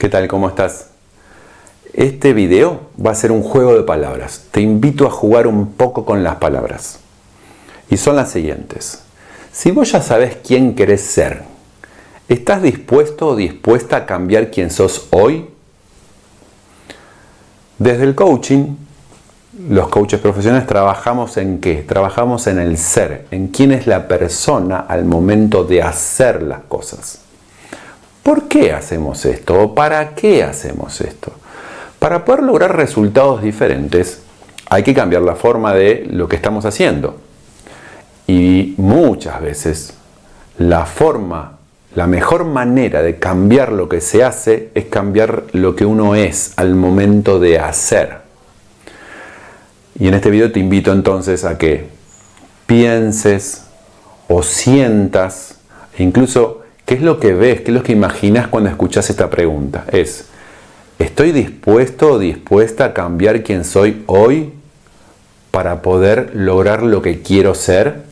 ¿Qué tal? ¿Cómo estás? Este video va a ser un juego de palabras. Te invito a jugar un poco con las palabras. Y son las siguientes. Si vos ya sabes quién querés ser, ¿estás dispuesto o dispuesta a cambiar quién sos hoy? Desde el coaching, los coaches profesionales trabajamos en qué? Trabajamos en el ser, en quién es la persona al momento de hacer las cosas. ¿Por qué hacemos esto? ¿O para qué hacemos esto? Para poder lograr resultados diferentes hay que cambiar la forma de lo que estamos haciendo. Y muchas veces la forma, la mejor manera de cambiar lo que se hace es cambiar lo que uno es al momento de hacer. Y en este video te invito entonces a que pienses o sientas, e incluso ¿Qué es lo que ves? ¿Qué es lo que imaginas cuando escuchas esta pregunta? Es, ¿estoy dispuesto o dispuesta a cambiar quién soy hoy para poder lograr lo que quiero ser?